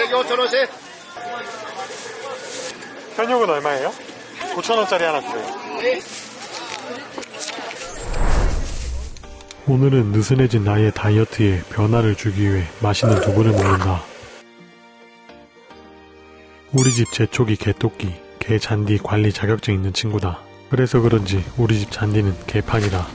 3개 5천원씩 편육은 얼마예요? 9천원짜리 하나 주세요. 오늘은 느슨해진 나의 다이어트에 변화를 주기 위해 맛있는 두부를 먹는다. 우리 집 제초기 개토끼, 개 잔디 관리 자격증 있는 친구다. 그래서 그런지 우리 집 잔디는 개판이다.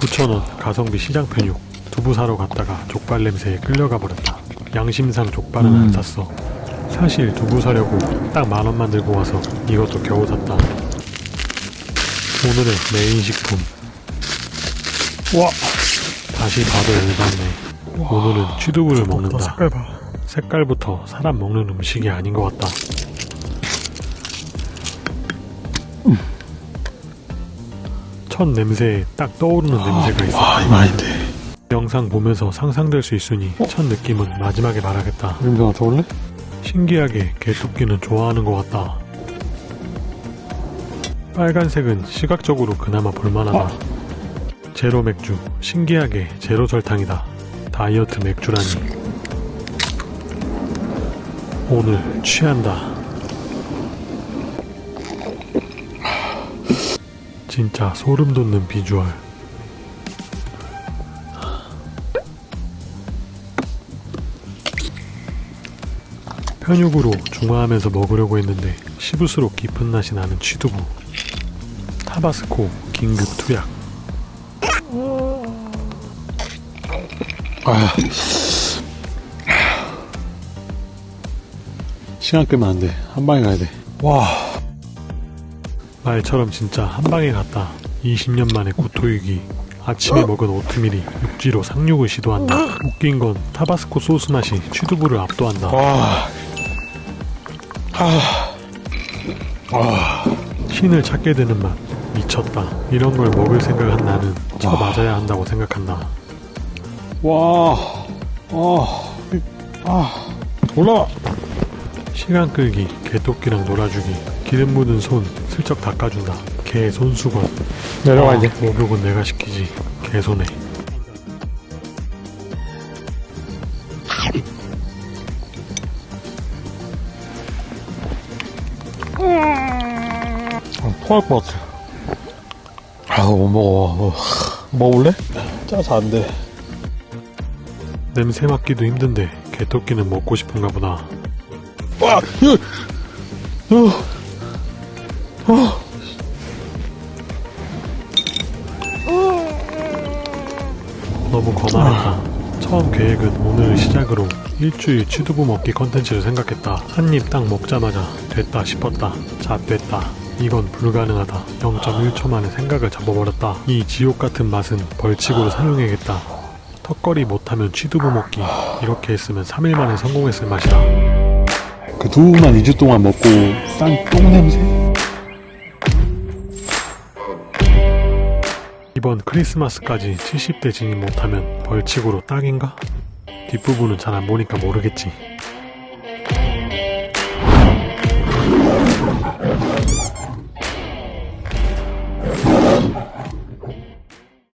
9,000원 가성비 시장 편육 두부 사러 갔다가 족발 냄새에 끌려가 버렸다. 양심상 족발은 안 샀어. 사실 두부 사려고 딱 만원만 들고 와서 이것도 겨우 샀다. 오늘의 메인 식품. 와! 다시 봐도 열받네. 오늘은 취두부를 먹는다. 색깔 봐. 색깔부터 사람 먹는 음식이 아닌 것 같다. 첫 냄새에 딱 떠오르는 냄새가 있어. 와, 이거 아닌데. 영상 보면서 상상될 수 있으니 첫 느낌은 마지막에 말하겠다. 냄새 맡아볼래? 신기하게 개토끼는 좋아하는 것 같다. 빨간색은 시각적으로 그나마 볼만하다. 제로 맥주, 신기하게 제로 설탕이다. 다이어트 맥주라니. 오늘 취한다. 진짜 소름 돋는 비주얼. 편육으로 중화하면서 먹으려고 했는데 씹을수록 깊은 맛이 나는 취두부 타바스코 긴급 투약 아. 시간 끄면 안 돼. 한 방에 가야 돼. 와. 말처럼 진짜 한 방에 갔다 20년 만에 구토육이 아침에 먹은 오트밀이 육지로 상륙을 시도한다 웃긴 건 타바스코 소스 맛이 취두부를 압도한다 와. 아. 와. 신을 찾게 되는 맛 미쳤다 이런 걸 먹을 생각한 나는 쳐 맞아야 한다고 생각한다 와. 아. 아. 올라. 시간 끌기, 개토끼랑 놀아주기, 기름 묻은 손 슬쩍 닦아준다. 개 손수건. 돼. 아, 목욕은 내가 시키지. 개 손에. 토할 것 같아. 아, 못 먹어. 어. 먹을래? 짜서 안 돼. 냄새 맡기도 힘든데 개토끼는 먹고 싶은가 보다. 와! 으! 으! 어! 너무 거만했다. 처음 계획은 오늘을 시작으로 일주일 취두부 먹기 컨텐츠를 생각했다. 한입 딱 먹자마자 됐다 싶었다. 자, 됐다. 이건 불가능하다. 0.1초 만에 생각을 잡아버렸다. 이 지옥 같은 맛은 벌칙으로 사용해야겠다. 턱걸이 못하면 취두부 먹기. 이렇게 했으면 3일 만에 성공했을 맛이다. 그 두부만 2주 동안 먹고 싼 똥 냄새? 이번 크리스마스까지 70대 진입 못하면 벌칙으로 딱인가? 뒷부분은 잘 안 보니까 모르겠지.